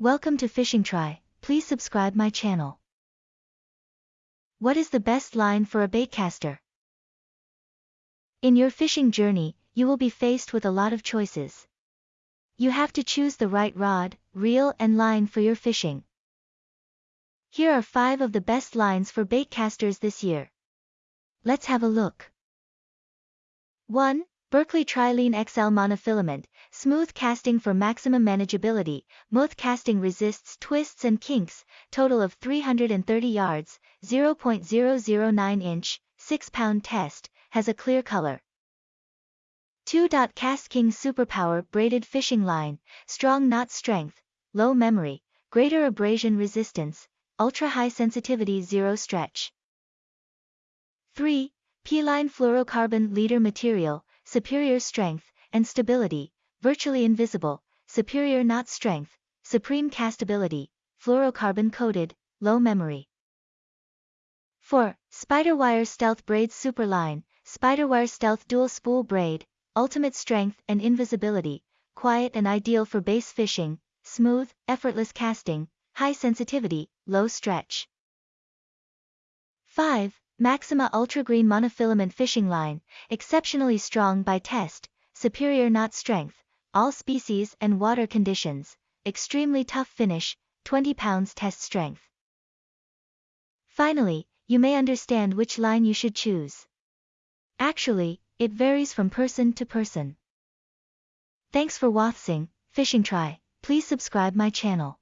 Welcome to Fishing Try, please subscribe my channel. What is the best line for a baitcaster? In your fishing journey, you will be faced with a lot of choices. You have to choose the right rod, reel and line for your fishing. Here are 5 of the best lines for baitcasters this year. Let's have a look. 1. Berkley Trilene XL Monofilament, smooth casting for maximum manageability, Smooth casting resists twists and kinks, total of 330 yards, 0.009 inch, 6 pound test, has a clear color. 2. KastKing Superpower Braided Fishing Line, strong knot strength, low memory, greater abrasion resistance, ultra high sensitivity zero stretch. 3. P-Line Fluorocarbon Leader Material, superior strength and stability, virtually invisible, superior knot strength, supreme castability, fluorocarbon coated, low memory. 4. Spiderwire Stealth Braid Superline, Spiderwire Stealth Dual Spool Braid, ultimate strength and invisibility, quiet and ideal for bass fishing, smooth, effortless casting, high sensitivity, low stretch. 5. Maxima Ultra Green Monofilament Fishing Line, exceptionally strong by test, superior knot strength, all species and water conditions, extremely tough finish, 20 pounds test strength. Finally, you may understand which line you should choose. Actually, it varies from person to person. Thanks for watching, Fishing Try, please subscribe my channel.